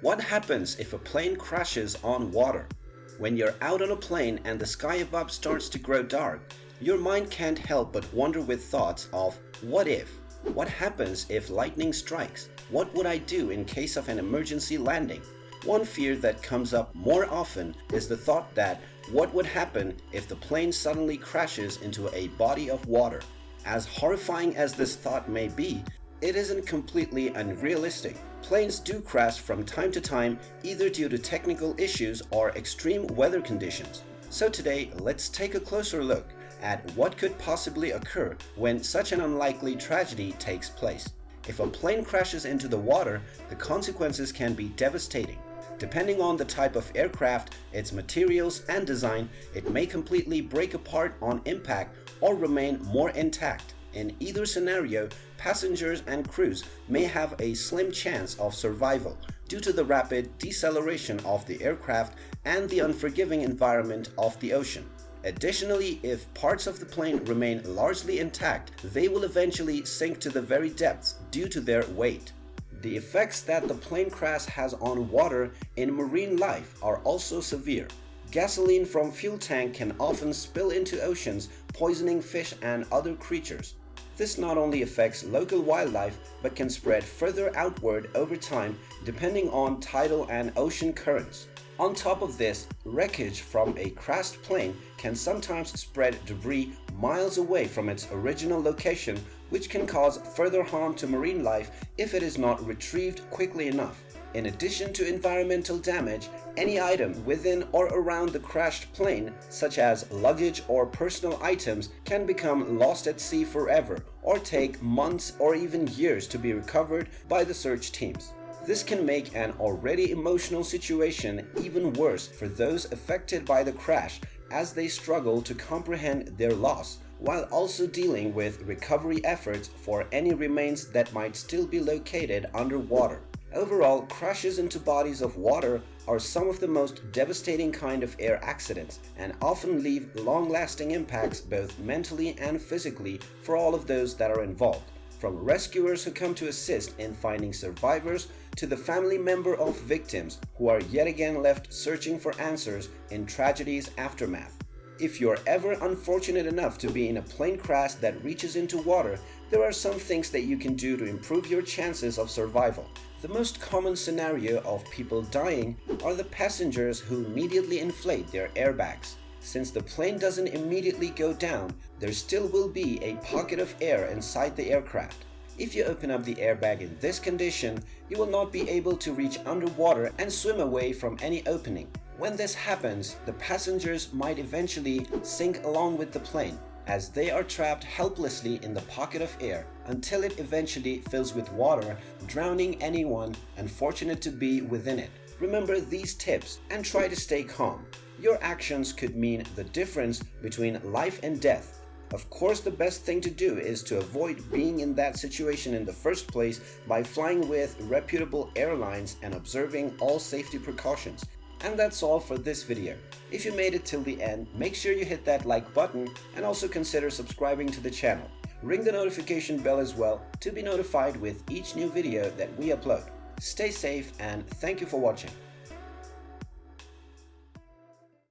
What happens if a plane crashes on water? When you're out on a plane and the sky above starts to grow dark, your mind can't help but wander with thoughts of what if? What happens if lightning strikes? What would I do in case of an emergency landing? One fear that comes up more often is the thought that what would happen if the plane suddenly crashes into a body of water? As horrifying as this thought may be, it isn't completely unrealistic. Planes do crash from time to time either due to technical issues or extreme weather conditions. So today, let's take a closer look at what could possibly occur when such an unlikely tragedy takes place. If a plane crashes into the water, the consequences can be devastating. Depending on the type of aircraft, its materials and design, it may completely break apart on impact or remain more intact. In either scenario, passengers and crews may have a slim chance of survival due to the rapid deceleration of the aircraft and the unforgiving environment of the ocean. Additionally, if parts of the plane remain largely intact, they will eventually sink to the very depths due to their weight. The effects that the plane crash has on water in marine life are also severe. Gasoline from fuel tank can often spill into oceans, poisoning fish and other creatures. This not only affects local wildlife but can spread further outward over time depending on tidal and ocean currents. On top of this, wreckage from a crashed plane can sometimes spread debris miles away from its original location which can cause further harm to marine life if it is not retrieved quickly enough. In addition to environmental damage, any item within or around the crashed plane, such as luggage or personal items, can become lost at sea forever or take months or even years to be recovered by the search teams. This can make an already emotional situation even worse for those affected by the crash as they struggle to comprehend their loss while also dealing with recovery efforts for any remains that might still be located underwater. Overall, crashes into bodies of water are some of the most devastating kind of air accidents and often leave long-lasting impacts both mentally and physically for all of those that are involved. From rescuers who come to assist in finding survivors to the family member of victims who are yet again left searching for answers in tragedy's aftermath. If you're ever unfortunate enough to be in a plane crash that reaches into water, there are some things that you can do to improve your chances of survival. The most common scenario of people dying are the passengers who immediately inflate their airbags. Since the plane doesn't immediately go down, there still will be a pocket of air inside the aircraft. If you open up the airbag in this condition, you will not be able to reach underwater and swim away from any opening. When this happens, the passengers might eventually sink along with the plane as they are trapped helplessly in the pocket of air until it eventually fills with water, drowning anyone unfortunate to be within it. Remember these tips and try to stay calm. Your actions could mean the difference between life and death. Of course, the best thing to do is to avoid being in that situation in the first place by flying with reputable airlines and observing all safety precautions. And that's all for this video. If you made it till the end, make sure you hit that like button and also consider subscribing to the channel. Ring the notification bell as well to be notified with each new video that we upload. Stay safe and thank you for watching.